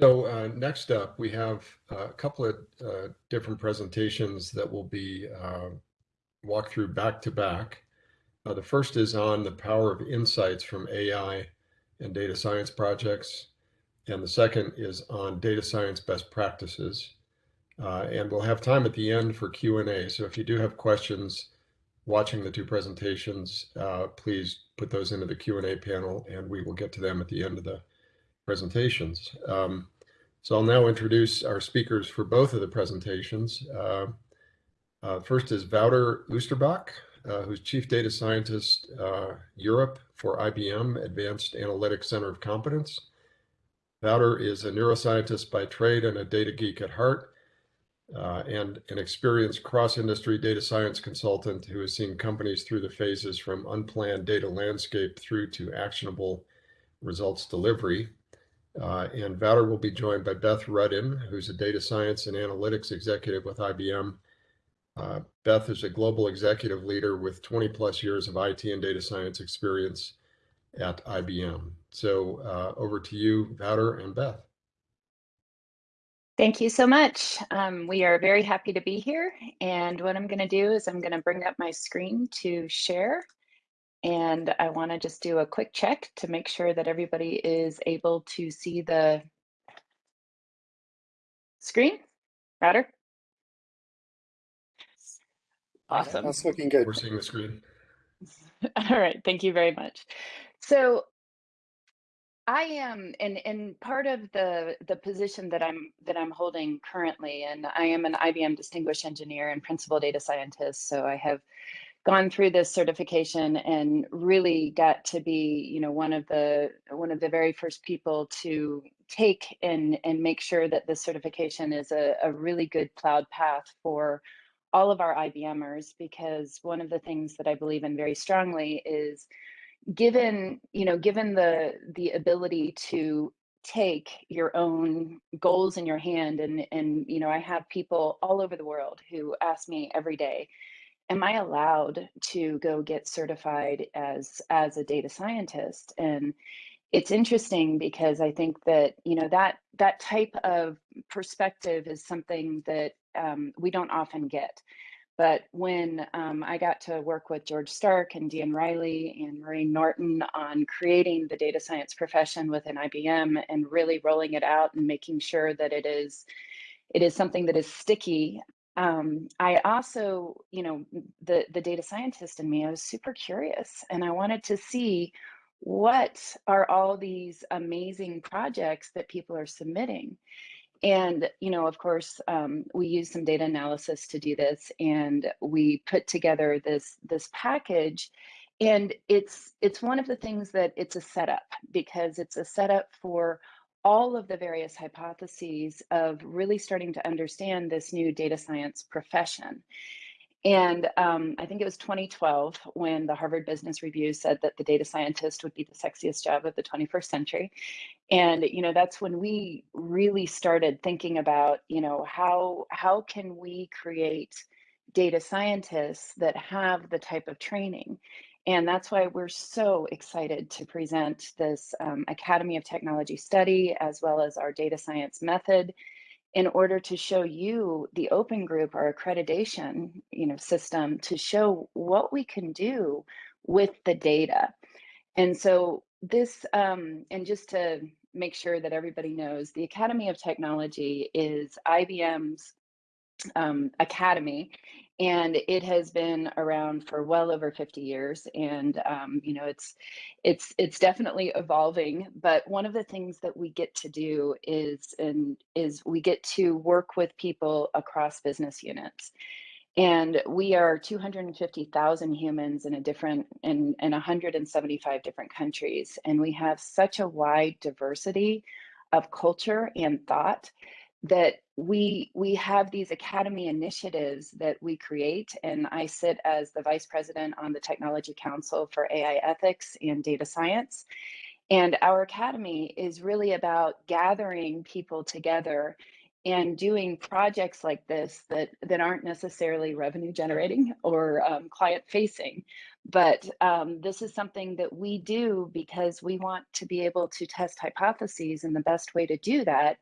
So uh, next up, we have a couple of uh, different presentations that will be uh, walked through back to back. Uh, the first is on the power of insights from AI and data science projects. And the second is on data science best practices. Uh, and we'll have time at the end for Q&A. So if you do have questions watching the two presentations, uh, please put those into the Q&A panel and we will get to them at the end of the presentations. Um, so I'll now introduce our speakers for both of the presentations. Uh, uh, first is Wouter Oosterbosch, uh, who's Chief Data Scientist uh, Europe for IBM Advanced Analytics Center of Competence. Wouter is a neuroscientist by trade and a data geek at heart, uh, and an experienced cross-industry data science consultant who has seen companies through the phases from unplanned data landscape through to actionable results delivery. Uh, and Wouter will be joined by Beth Rudden, who's a data science and analytics executive with IBM. Uh, Beth is a global executive leader with 20 plus years of IT and data science experience at IBM. So uh, over to you, Wouter and Beth. Thank you so much. Um, we are very happy to be here. And what I'm going to do is I'm going to bring up my screen to share. And I want to just do a quick check to make sure that everybody is able to see the screen. Wouter? Awesome. That's looking good. We're seeing the screen. All right, thank you very much. So I am, and and part of the the position that I'm that I'm holding currently, and I am an IBM Distinguished Engineer and Principal Data Scientist. So I have gone through this certification and really got to be you know one of the one of the very first people to take and and make sure that this certification is a, a really good plowed path for all of our IBMers because one of the things that I believe in very strongly is given you know given the the ability to take your own goals in your hand and and you know I have people all over the world who ask me every day am I allowed to go get certified as as a data scientist? And it's interesting because I think that you know that that type of perspective is something that um, we don't often get. But when um, I got to work with George Stark and Dean Riley and Maureen Norton on creating the data science profession within IBM and really rolling it out and making sure that it is it is something that is sticky um, I also, you know, the the data scientist in me, I was super curious, and I wanted to see what are all these amazing projects that people are submitting. And you know, of course, um, we use some data analysis to do this, and we put together this this package. And it's it's one of the things that it's a setup because it's a setup for all of the various hypotheses of really starting to understand this new data science profession. And um, I think it was 2012 when the Harvard Business Review said that the data scientist would be the sexiest job of the 21st century. And you know that's when we really started thinking about you know how how can we create data scientists that have the type of training and that's why we're so excited to present this um, Academy of Technology study as well as our data science method in order to show you the open group our accreditation you know system to show what we can do with the data. And so this um, and just to make sure that everybody knows the academy of technology is ibm's um, academy and it has been around for well over 50 years and um, you know it's it's it's definitely evolving but one of the things that we get to do is and is we get to work with people across business units. And we are 250,000 humans in a different in in 175 different countries and we have such a wide diversity of culture and thought that we we have these academy initiatives that we create and i sit as the vice president on the technology council for ai ethics and data science. And our academy is really about gathering people together and doing projects like this that that aren't necessarily revenue generating or um, client facing. But um, this is something that we do because we want to be able to test hypotheses and the best way to do that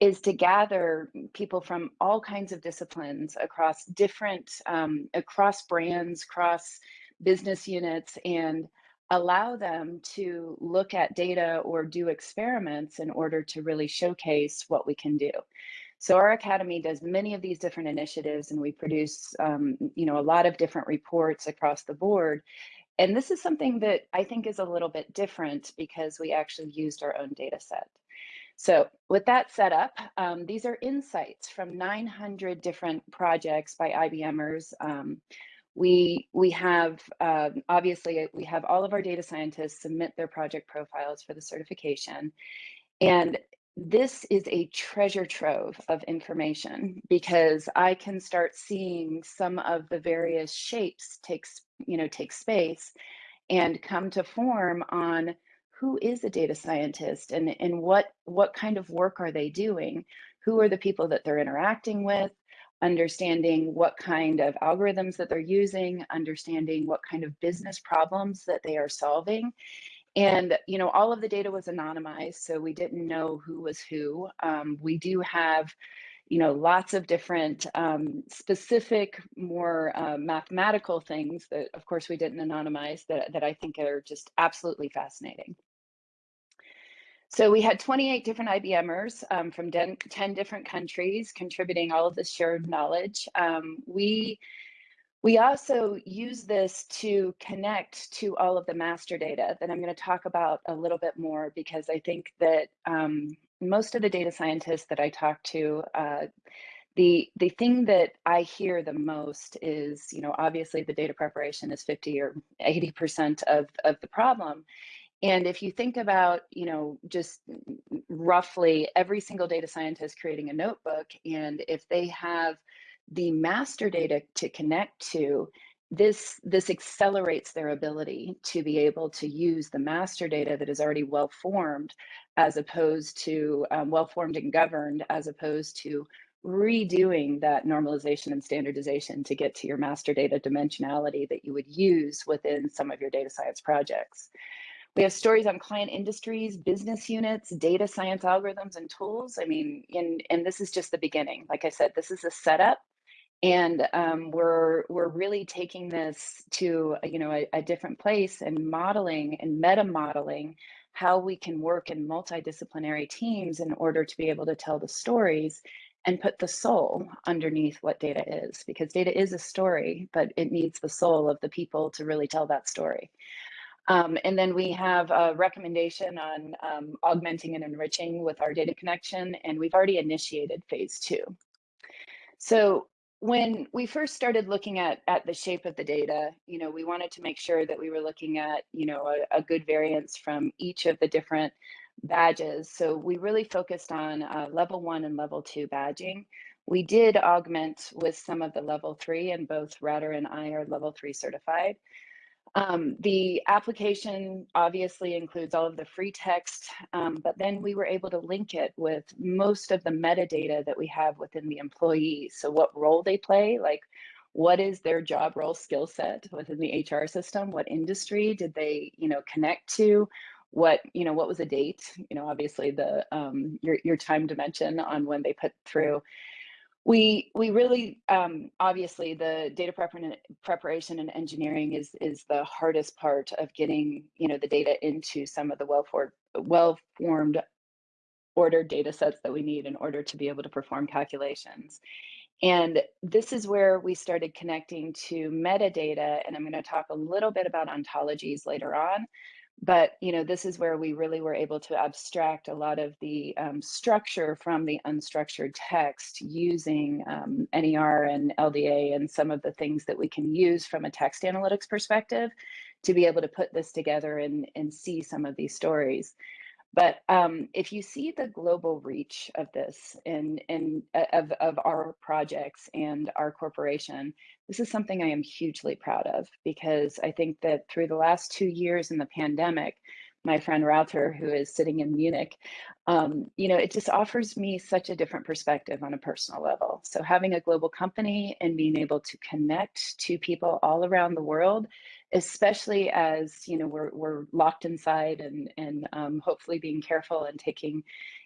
is to gather people from all kinds of disciplines across different um, across brands across business units and allow them to look at data or do experiments in order to really showcase what we can do. So our academy does many of these different initiatives and we produce um, you know, a lot of different reports across the board. And this is something that I think is a little bit different because we actually used our own data set. So with that set up, um, these are insights from 900 different projects by IBMers. Um, we we have um, obviously we have all of our data scientists submit their project profiles for the certification and this is a treasure trove of information because i can start seeing some of the various shapes takes you know take space and come to form on who is a data scientist and and what what kind of work are they doing who are the people that they're interacting with understanding what kind of algorithms that they're using, understanding what kind of business problems that they are solving. And, you know, all of the data was anonymized, so we didn't know who was who. Um, we do have, you know, lots of different um, specific, more uh, mathematical things that, of course, we didn't anonymize that, that I think are just absolutely fascinating. So we had 28 different IBMers um, from 10, 10, different countries contributing all of this shared knowledge. Um, we we also use this to connect to all of the master data that I'm going to talk about a little bit more because I think that um, most of the data scientists that I talk to, uh, the the thing that I hear the most is, you know, obviously the data preparation is 50 or 80 percent of of the problem, and if you think about, you know, just roughly every single data scientist creating a notebook, and if they have the master data to connect to, this this accelerates their ability to be able to use the master data that is already well formed, as opposed to um, well formed and governed, as opposed to redoing that normalization and standardization to get to your master data dimensionality that you would use within some of your data science projects. We have stories on client industries, business units, data science algorithms and tools. I mean, and, and this is just the beginning. Like I said, this is a setup and um, we're we're really taking this to you know a, a, different place and modeling and meta modeling how we can work in multidisciplinary teams in order to be able to tell the stories and put the soul underneath what data is because data is a story but it needs the soul of the people to really tell that story um, and then we have a recommendation on um, augmenting and enriching with our data connection, and we've already initiated phase two. So when we first started looking at, at the shape of the data, you know, we wanted to make sure that we were looking at, you know, a, a good variance from each of the different badges. So we really focused on uh, level one and level two badging. We did augment with some of the level three, and both Wouter and I are level three certified. Um, the application obviously includes all of the free text, um, but then we were able to link it with most of the metadata that we have within the employees. So what role they play, like what is their job role skill set within the HR system? What industry did they, you know, connect to? What, you know, what was a date? You know, obviously the um, your your time dimension on when they put through we we really um, obviously the data preparation and engineering is is the hardest part of getting you know the data into some of the well formed well formed ordered data sets that we need in order to be able to perform calculations. And this is where we started connecting to metadata and i'm going to talk a little bit about ontologies later on but you know this is where we really were able to abstract a lot of the um, structure from the unstructured text using um, ner and lda and some of the things that we can use from a text analytics perspective to be able to put this together and, and see some of these stories but um, if you see the global reach of this and, and uh, of, of our projects and our corporation, this is something I am hugely proud of because I think that through the last two years in the pandemic, my friend Wouter, who is sitting in Munich, um, you know, it just offers me such a different perspective on a personal level. So having a global company and being able to connect to people all around the world, especially as you know we're we're locked inside and and um, hopefully being careful and taking,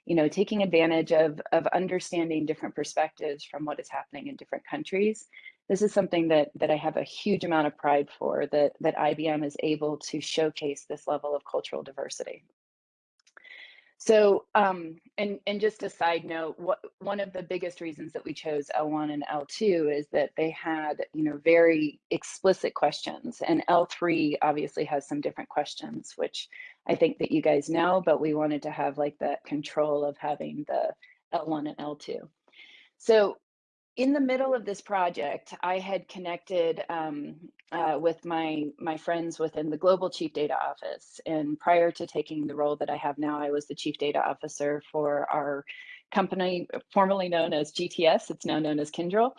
you know, taking advantage of of understanding different perspectives from what is happening in different countries this is something that that I have a huge amount of pride for that that IBM is able to showcase this level of cultural diversity. So, um, and and just a side note, what one of the biggest reasons that we chose L1 and L2 is that they had, you know, very explicit questions, and L3 obviously has some different questions, which I think that you guys know, but we wanted to have like that control of having the L1 and L2. So in the middle of this project, I had connected um, uh, with my my friends within the global chief data office. And prior to taking the role that I have now, I was the chief data officer for our company formerly known as GTS. It's now known as Kyndryl.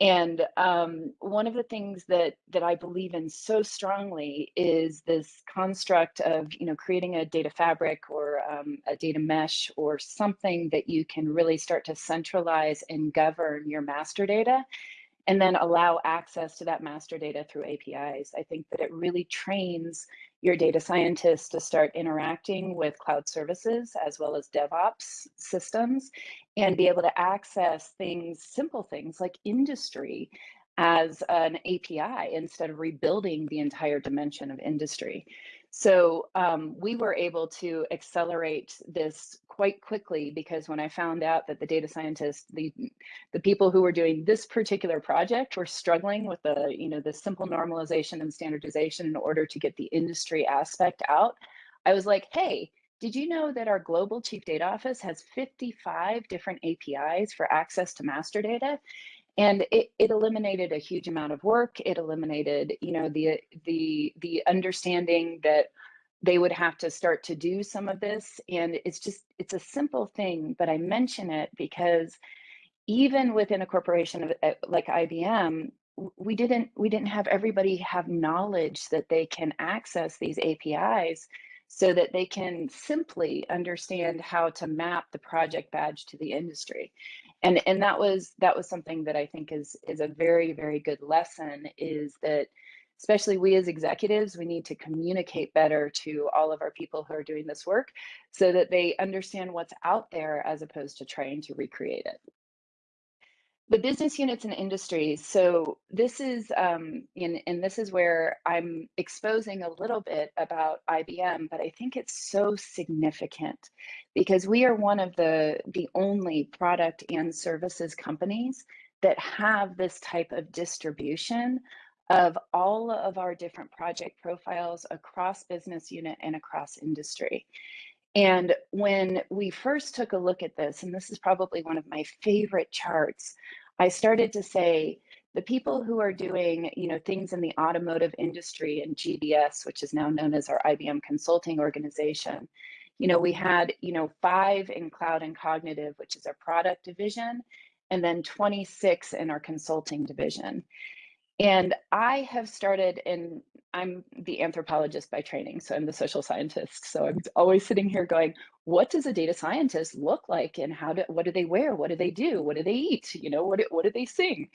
And um, one of the things that that I believe in so strongly is this construct of you know creating a data fabric or um, a data mesh or something that you can really start to centralize and govern your master data and then allow access to that master data through APIs. I think that it really trains your data scientists to start interacting with cloud services as well as DevOps systems and be able to access things, simple things like industry as an API instead of rebuilding the entire dimension of industry. So um, we were able to accelerate this quite quickly because when I found out that the data scientists, the the people who were doing this particular project were struggling with the you know the simple normalization and standardization in order to get the industry aspect out, I was like, hey, did you know that our global chief data office has 55 different APIs for access to master data? And it, it eliminated a huge amount of work. It eliminated you know the the the understanding that they would have to start to do some of this. And it's just it's a simple thing but i mention it because even within a corporation of, eh, like ibm we didn't we didn't have everybody have knowledge that they can access these apis so that they can simply mm-hmm. understand how to map the project badge to the industry. And and that was that was something that i think is is a very very good lesson is that especially we as executives we need to communicate better to all of our people who are doing this work so that they understand what's out there as opposed to trying to recreate it the business units and industries. So this is, um, in, and this is where I'm exposing a little bit about IBM, but I think it's so significant because we are one of the the only product and services companies that have this type of distribution of all of our different project profiles across business unit and across industry. And when we first took a look at this, and this is probably one of my favorite charts, I started to say the people who are doing, you know, things in the automotive industry and GBS, which is now known as our IBM consulting organization, you know, we had, you know, five in cloud and cognitive, which is our product division, and then 26 in our consulting division. And I have started, and I'm the anthropologist by training, so I'm the social scientist. So I'm always sitting here going, what does a data scientist look like, and how do what do they wear, what do they do, what do they eat, you know, what what do they sing?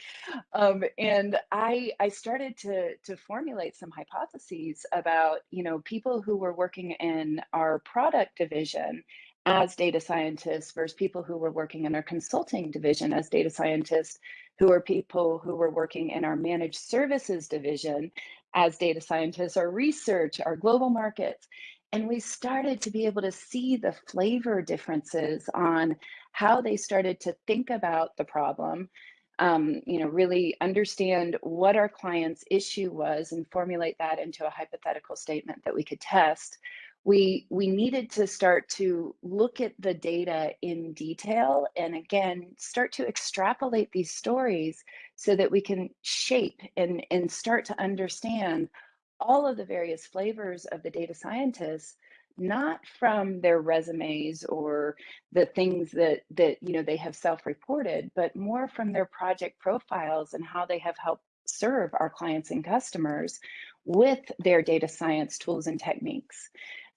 Um, and I I started to to formulate some hypotheses about you know people who were working in our product division as data scientists versus people who were working in our consulting division as data scientists who are people who were working in our managed services division as data scientists, our research, our global markets. And we started to be able to see the flavor differences on how they started to think about the problem, um, you know, really understand what our client's issue was and formulate that into a hypothetical statement that we could test we we needed to start to look at the data in detail and again start to extrapolate these stories so that we can shape and and start to understand all of the various flavors of the data scientists not from their resumes or the things that that you know they have self-reported but more from their project profiles and how they have helped serve our clients and customers with their data science tools and techniques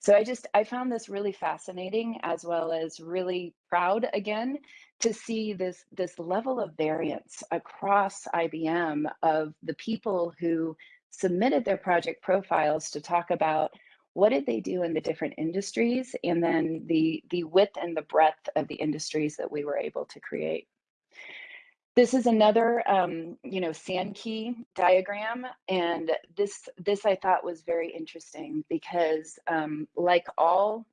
So I just I found this really fascinating as well as really proud again to see this this level of variance across IBM of the people who submitted their project profiles to talk about what did they do in the different industries and then the the width and the breadth of the industries that we were able to create. This is another, um, you know, Sankey diagram, and this this I thought was very interesting because, um, like all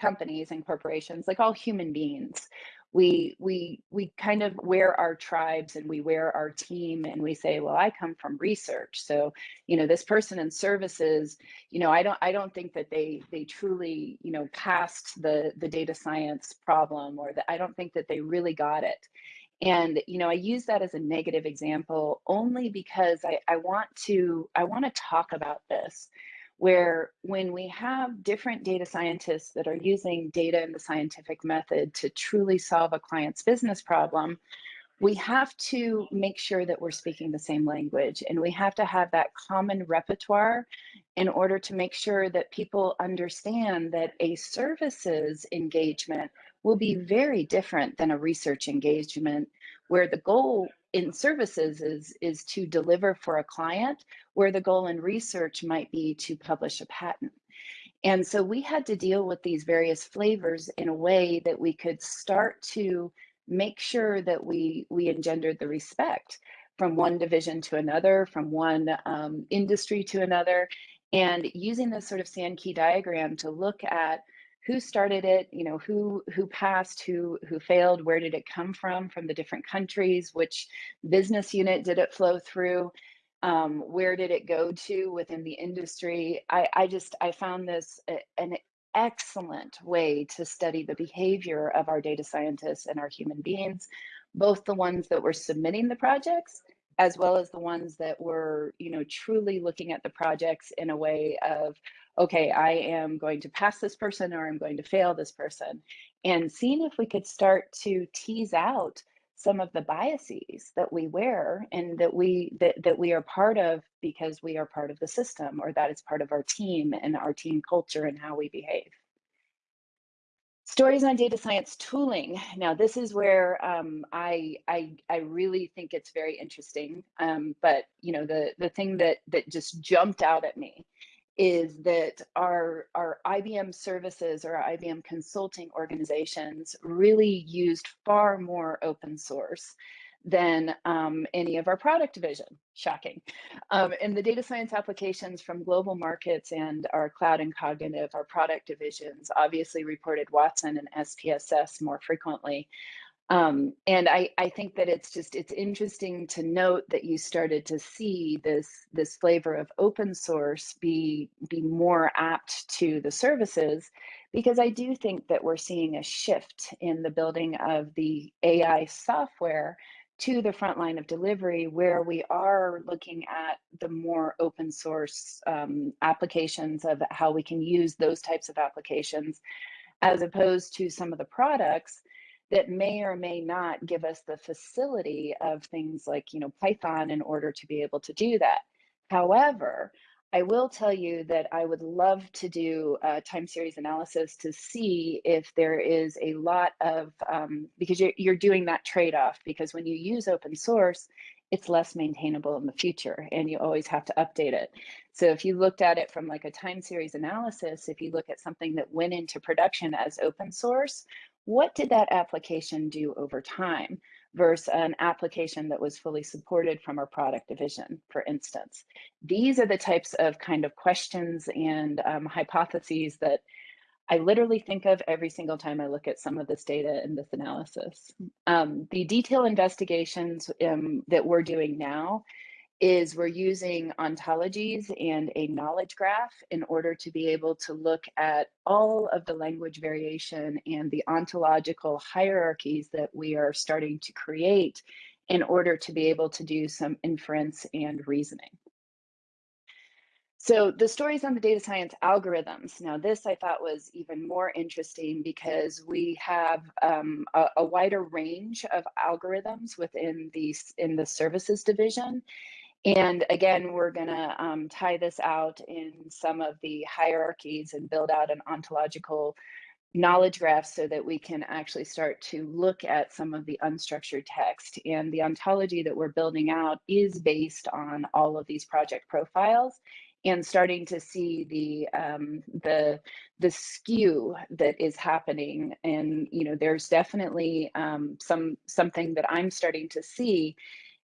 companies and corporations, like all human beings, we we we kind of wear our tribes and we wear our team and we say well i come from research so you know this person in services you know i don't i don't think that they they truly you know passed the the data science problem or that i don't think that they really got it and you know i use that as a negative example only because i, I want to i want to talk about this where when we have different data scientists that are using data and the scientific method to truly solve a client's business problem we have to make sure that we're speaking the same language and we have to have that common repertoire in order to make sure that people understand that a services engagement will be very different than a research engagement where the goal in services is, is to deliver for a client, where the goal in research might be to publish a patent. And so we had to deal with these various flavors in a way that we could start to make sure that we, we engendered the respect from one division to another, from one um, industry to another, and using this sort of Sankey diagram to look at who started it you know who who passed who who failed where did it come from from the different countries which business unit did it flow through um, where did it go to within the industry? I i just i found this a, an excellent way to study the behavior of our data scientists and our human beings both the ones that were submitting the projects as well as the ones that were you know truly looking at the projects in a way of okay, I am going to pass this person or I'm going to fail this person. And seeing if we could start to tease out some of the biases that we wear and that we that, that we are part of because we are part of the system or that is part of our team and our team culture and how we behave. Stories on data science tooling. Now, this is where um, I, I I really think it's very interesting. Um, but you know, the the thing that that just jumped out at me is that our, our IBM services or our IBM consulting organizations really used far more open source than um, any of our product division, shocking. Um, and the data science applications from global markets and our cloud and cognitive, our product divisions, obviously reported Watson and SPSS more frequently. Um, and I, I think that it's just it's interesting to note that you started to see this this flavor of open source be be more apt to the services because I do think that we're seeing a shift in the building of the AI software to the front line of delivery where we are looking at the more open source um, applications of how we can use those types of applications as opposed to some of the products that may or may not give us the facility of things like, you know, Python in order to be able to do that. However, I will tell you that I would love to do a time series analysis to see if there is a lot of, um, because you're, you're doing that trade-off, because when you use open source, it's less maintainable in the future and you always have to update it. So if you looked at it from like a time series analysis, if you look at something that went into production as open source, what did that application do over time versus an application that was fully supported from our product division, for instance. These are the types of kind of questions and um, hypotheses that I literally think of every single time I look at some of this data and this analysis. Um, the detail investigations um, that we're doing now is we're using ontologies and a knowledge graph in order to be able to look at all of the language variation and the ontological hierarchies that we are starting to create in order to be able to do some inference and reasoning. So the stories on the data science algorithms. Now this I thought was even more interesting because we have um, a, a, wider range of algorithms within the in the services division. And again, we're going to um, tie this out in some of the hierarchies and build out an ontological knowledge graph so that we can actually start to look at some of the unstructured text. And the ontology that we're building out is based on all of these project profiles and starting to see the um, the the skew that is happening and you know there's definitely um, some something that i'm starting to see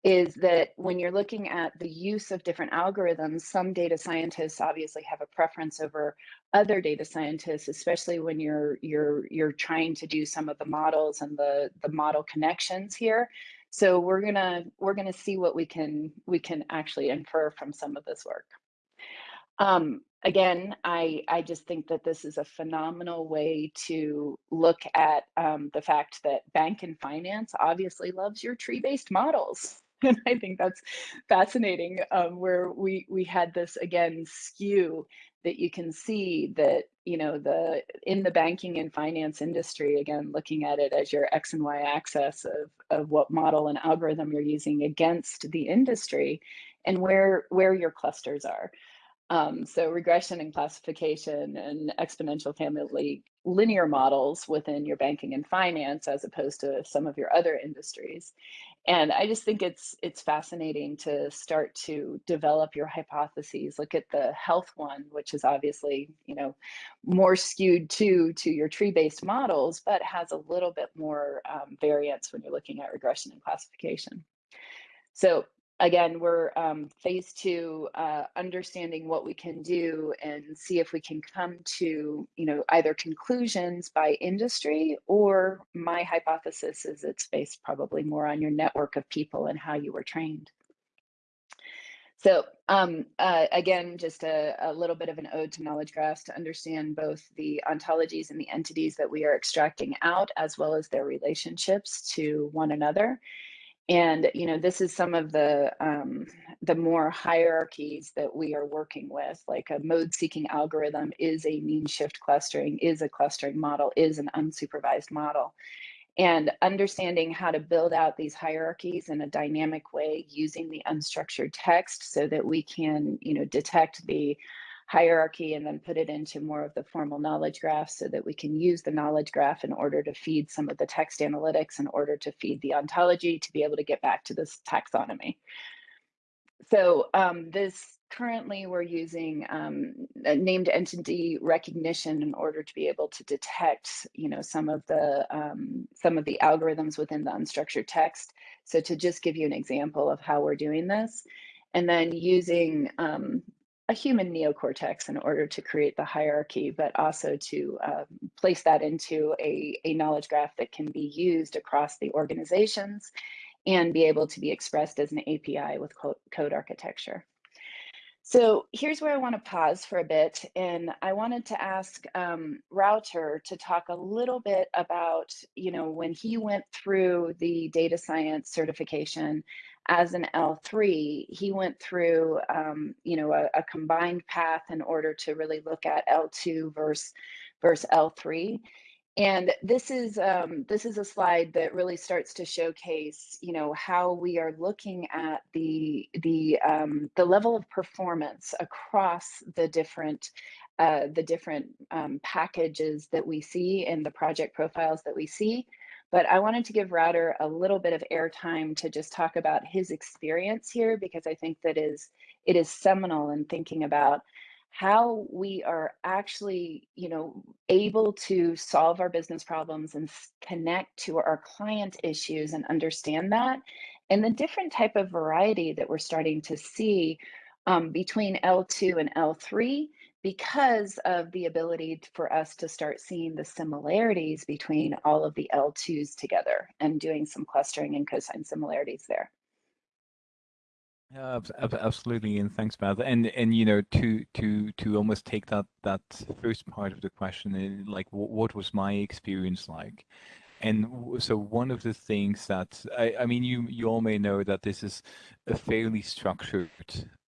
is that when you're looking at the use of different algorithms, some data scientists obviously have a preference over other data scientists, especially when you're you're you're trying to do some of the models and the the model connections here. So we're gonna we're gonna see what we can we can actually infer from some of this work. Um, again, I, I just think that this is a phenomenal way to look at um, the fact that bank and finance obviously loves your tree-based models. and I think that's fascinating. Um, where we we had this again skew that you can see that you know the in the banking and finance industry again looking at it as your x and y axis of of what model and algorithm you're using against the industry and where where your clusters are um, so regression and classification and exponential family linear models within your banking and finance as opposed to some of your other industries and i just think it's it's fascinating to start to develop your hypotheses look at the health one which is obviously you know more skewed to to your tree based models but has a little bit more um, variance when you're looking at regression and classification. So again, we're um, phase two, uh, understanding what we can do and see if we can come to, you know, either conclusions by industry or my hypothesis is it's based probably more on your network of people and how you were trained. So um, uh, again, just a, a, little bit of an ode to knowledge graphs to understand both the ontologies and the entities that we are extracting out, as well as their relationships to one another and you know this is some of the um, the more hierarchies that we are working with like a mode seeking algorithm is a mean shift clustering is a clustering model is an unsupervised model. And understanding how to build out these hierarchies in a dynamic way using the unstructured text so that we can you know detect the hierarchy and then put it into more of the formal knowledge graph so that we can use the knowledge graph in order to feed some of the text analytics in order to feed the ontology to be able to get back to this taxonomy. So um, this currently we're using um, named entity recognition in order to be able to detect, you know, some of the um, some of the algorithms within the unstructured text. So to just give you an example of how we're doing this, and then using um, a human neocortex in order to create the hierarchy, but also to um, place that into a, a knowledge graph that can be used across the organizations and be able to be expressed as an API with code architecture. So here's where I want to pause for a bit. And I wanted to ask um, Wouter to talk a little bit about, you know, when he went through the data science certification as an L3, he went through, um, you know, a, a, combined path in order to really look at L2 versus, versus L3. And this is um, this is a slide that really starts to showcase, you know, how we are looking at the the um, the level of performance across the different uh, the different um, packages that we see and the project profiles that we see but I wanted to give Wouter a little bit of airtime to just talk about his experience here because I think that is it is seminal in thinking about how we are actually, you know, able to solve our business problems and connect to our client issues and understand that, and the different type of variety that we're starting to see um, between L2 and L3 because of the ability for us to start seeing the similarities between all of the L2s together and doing some clustering and cosine similarities there. Yeah, absolutely, and thanks, Beth. And and you know, to to to almost take that that first part of the question, eh, like what was my experience like? And so one of the things that I, I mean, you you all may know that this is a fairly structured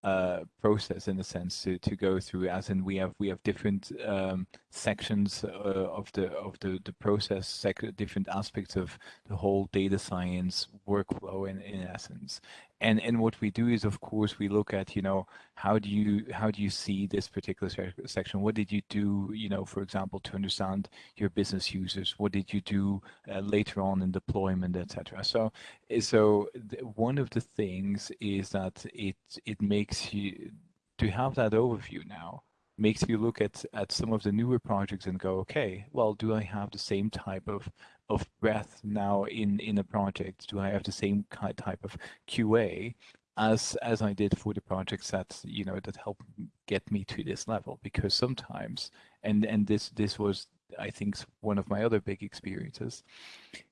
uh, process in a sense to, to go through. As in, we have we have different um, sections uh, of the of the the process, different aspects of the whole data science workflow in in essence. And and what we do is of course we look at you know how do you how do you see this particular section? What did you do you know for example to understand your business users? What did you do uh, later on in deployment etc so so one of the things is that it it makes you to have that overview now makes you look at at some of the newer projects and go okay well do i have the same type of of breadth now in in a project? Do I have the same type of QA as as I did for the projects that you know that helped get me to this level? Because sometimes, and and this this was I think one of my other big experiences.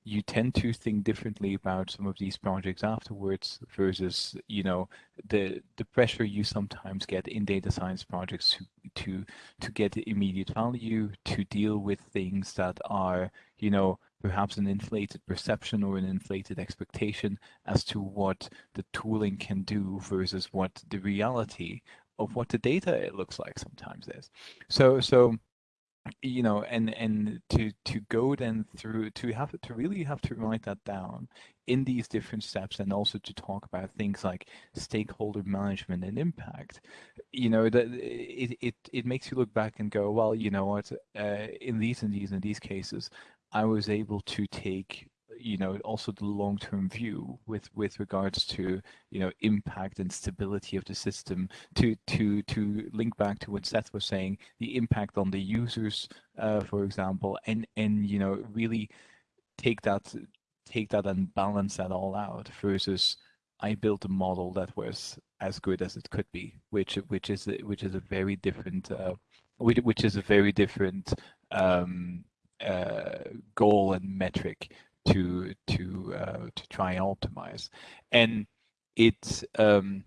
You tend to think differently about some of these projects afterwards versus, you know, the the pressure you sometimes get in data science projects to to to get immediate value, to deal with things that are, you know, perhaps an inflated perception or an inflated expectation as to what the tooling can do versus what the reality of what the data it looks like sometimes is. So so you know and and to to go then through to have to really have to write that down in these different steps and also to talk about things like stakeholder management and impact you know that it it, it makes you look back and go well you know what? Uh, in these and these and these cases I was able to take you know also the long-term view with with regards to you know impact and stability of the system to to to link back to what Beth was saying the impact on the users uh, for example and and you know really take that take that and balance that all out versus I built a model that was as good as it could be which which is which is a very different uh, which, which is a very different um, uh, goal and metric to to uh, to try and optimize, and it um,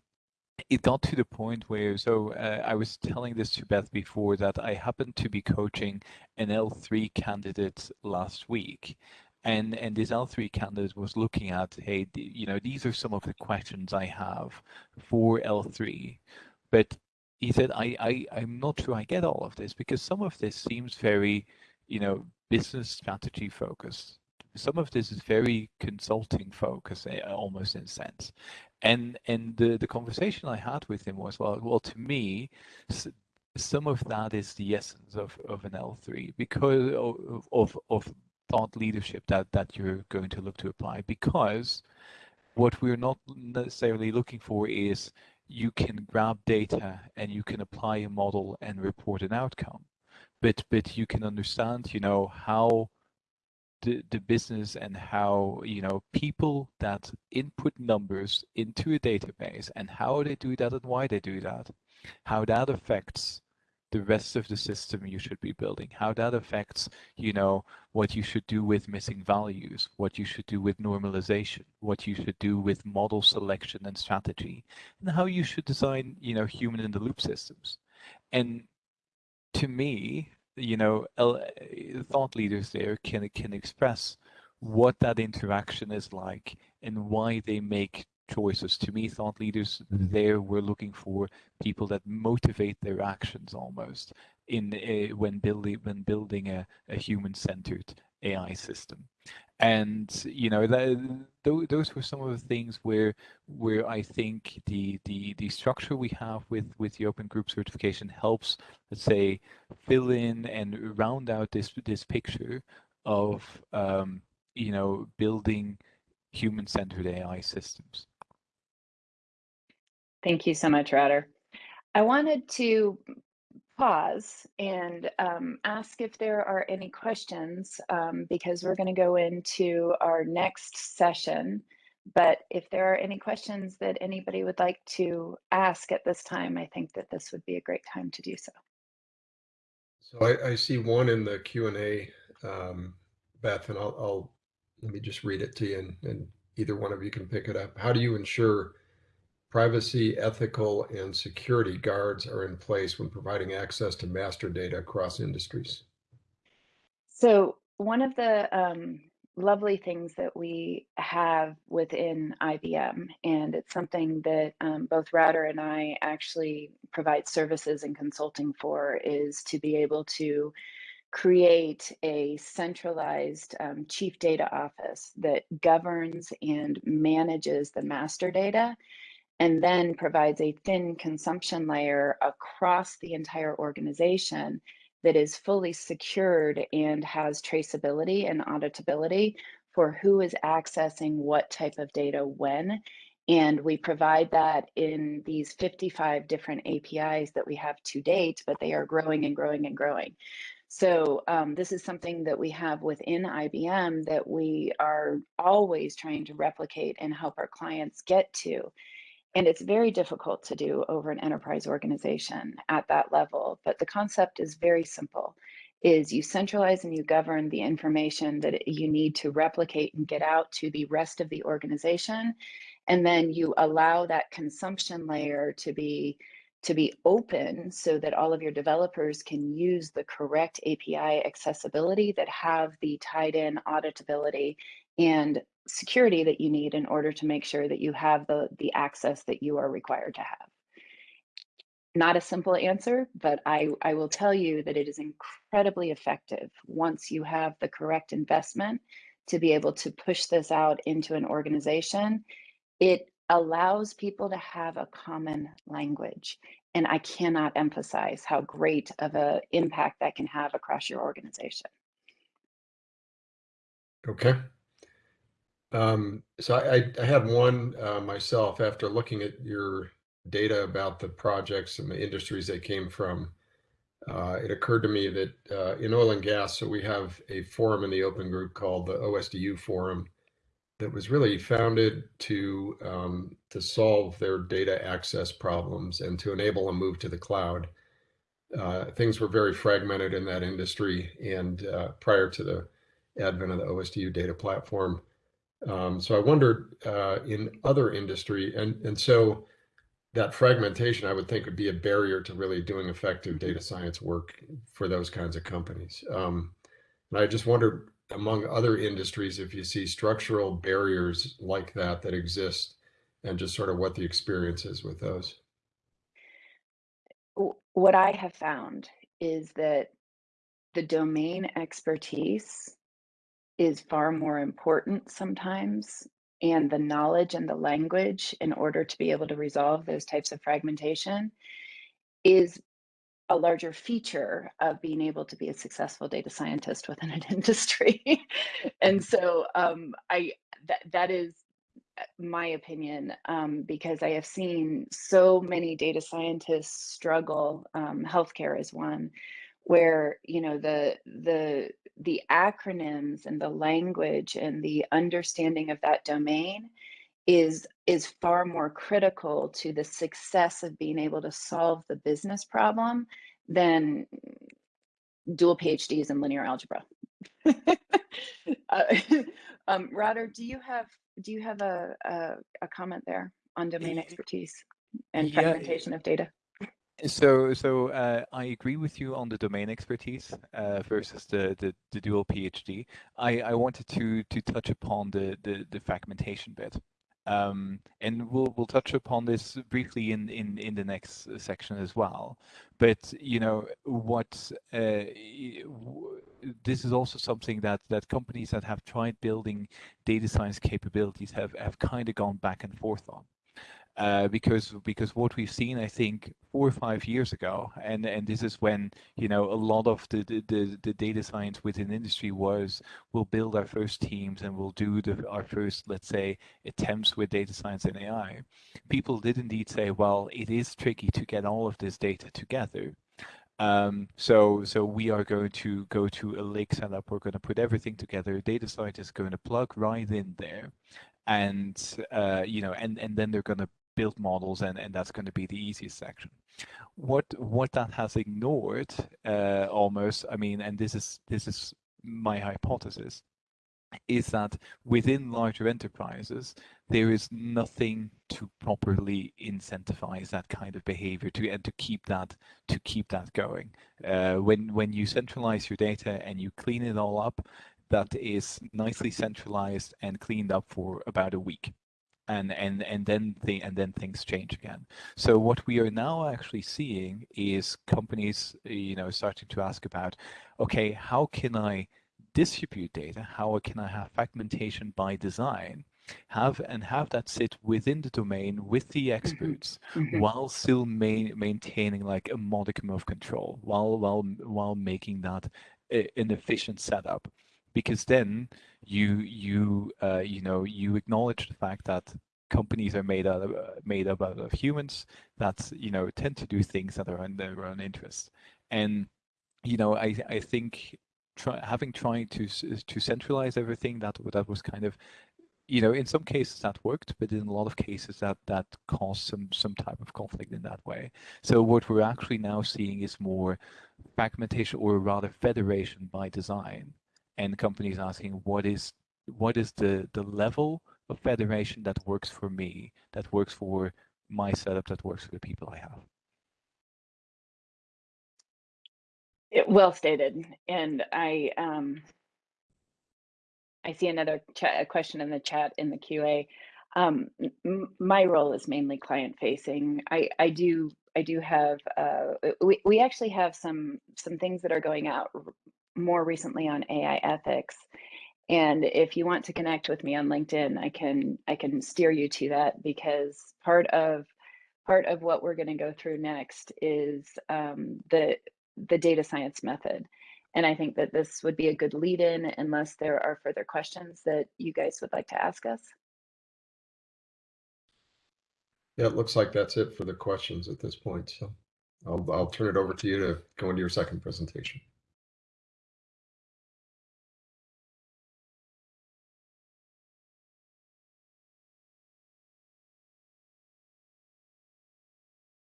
it got to the point where so uh, I was telling this to Beth before that I happened to be coaching an L3 candidate last week, and and this L3 candidate was looking at hey you know these are some of the questions I have for L3, but he said I, I I'm not sure I get all of this because some of this seems very you know business strategy focused. Some of this is very consulting focused, eh, almost in a sense. And and the the conversation I had with him was well, well to me, some of that is the essence of of an L3 because of of, of thought leadership that that you're going to look to apply because what we're not necessarily looking for is you can grab data and you can apply a model and report an outcome but but you can understand you know how the, the business and how you know people that input numbers into a database and how they do that and why they do that how that affects the rest of the system you should be building how that affects you know what you should do with missing values what you should do with normalization what you should do with model selection and strategy and how you should design you know human in the loop systems. And to me, you know, thought leaders there can can express what that interaction is like and why they make choices. To me, thought leaders there were looking for people that motivate their actions almost in uh, when building when building a, a human-centered AI system and you know that, those were some of the things where where I think the the the structure we have with with the open group certification helps let's say fill in and round out this this picture of um, you know building human-centered AI systems. Thank you so much, Wouter. I wanted to pause and um, ask if there are any questions um, because we're going to go into our next session. But if there are any questions that anybody would like to ask at this time, I think that this would be a great time to do so. So I, I see one in the Q&A, um, Beth, and I'll, I'll, let me just read it to you and, and either one of you can pick it up. How do you ensure Privacy, ethical, and security guards are in place when providing access to master data across industries. So one of the um, lovely things that we have within IBM, and it's something that um, both Wouter and I actually provide services and consulting for, is to be able to create a centralized um, chief data office that governs and manages the master data and then provides a thin consumption layer across the entire organization that is fully secured and has traceability and auditability for who is accessing what type of data when. And we provide that in these 55 different APIs that we have to date, but they are growing and growing and growing. So um, this is something that we have within IBM that we are always trying to replicate and help our clients get to. And it's very difficult to do over an enterprise organization at that level. But the concept is very simple is you centralize and you govern the information that you need to replicate and get out to the rest of the organization. And then you allow that consumption layer to be to be open so that all of your developers can use the correct API accessibility that have the tied in auditability and security that you need in order to make sure that you have the, the access that you are required to have. Not a simple answer, but I, I will tell you that it is incredibly effective once you have the correct investment to be able to push this out into an organization. It allows people to have a common language. And I cannot emphasize how great of an impact that can have across your organization. Okay. Um, so I, I had one uh, myself after looking at your data about the projects and the industries they came from. Uh, it occurred to me that uh, in oil and gas, so we have a forum in the open group called the OSDU Forum that was really founded to um, to solve their data access problems and to enable a move to the cloud. Uh, things were very fragmented in that industry, and uh, prior to the advent of the OSDU data platform, um, so I wondered uh, in other industry, and and so that fragmentation, I would think, would be a barrier to really doing effective data science work for those kinds of companies. Um, and I just wondered, among other industries, if you see structural barriers like that that exist, and just sort of what the experience is with those. What I have found is that the domain expertise is far more important sometimes and the knowledge and the language in order to be able to resolve those types of fragmentation is a larger feature of being able to be a successful data scientist within an industry. and so um, I that that is uh, my opinion um, because I have seen so many data scientists struggle. Um, healthcare is one where you know the the the acronyms and the language and the understanding of that domain is is far more critical to the success of being able to solve the business problem than dual PhDs in linear algebra. uh, um, Wouter, do you have do you have a, a, a comment there on domain expertise and yeah, fragmentation of data? So, so uh, I agree with you on the domain expertise uh, versus the, the, the dual PhD. I, I wanted to to touch upon the the, the fragmentation bit, um, and we'll we'll touch upon this briefly in in in the next section as well. But you know what, uh, this is also something that that companies that have tried building data science capabilities have have kind of gone back and forth on uh, because because what we've seen, I think, four or five years ago, and and this is when you know a lot of the the, the data science within industry was we'll build our first teams and we'll do the, our first let's say attempts with data science and AI. People did indeed say, well, it is tricky to get all of this data together. Um, so, so we are going to go to a lake setup. We're going to put everything together. Data scientists going to plug right in there, and uh, you know, and and then they're going to build models and, and that's going to be the easiest section. What what that has ignored uh, almost, I mean, and this is this is my hypothesis, is that within larger enterprises, there is nothing to properly incentivize that kind of behavior to and to keep that to keep that going. Uh, when when you centralize your data and you clean it all up, that is nicely centralized and cleaned up for about a week and and and then the and then things change again. So what we are now actually seeing is companies, you know, starting to ask about, okay, how can I distribute data? How can I have fragmentation by design? Have and have that sit within the domain with the experts Mhm. while still ma- maintaining like a modicum of control while while while making that a- an efficient setup because then you you uh, you know you acknowledge the fact that companies are made out of uh, made up out of humans that you know tend to do things that are in their own interest and you know i i think try, having tried to to centralize everything that that was kind of you know in some cases that worked but in a lot of cases that that caused some some type of conflict in that way. So what we're actually now seeing is more fragmentation or rather federation by design and companies asking what is what is the the level of federation that works for me that works for my setup that works for the people i have It, well stated. And I um I see another chat question in the chat in the QA. Um, my role is mainly client facing. I I do I do have uh we we actually have some some things that are going out more recently on AI ethics. And if you want to connect with me on LinkedIn, I can I can steer you to that because part of part of what we're going to go through next is um, the the data science method. And I think that this would be a good lead in unless there are further questions that you guys would like to ask us. Yeah, it looks like that's it for the questions at this point. So I'll, I'll turn it over to you to go into your second presentation.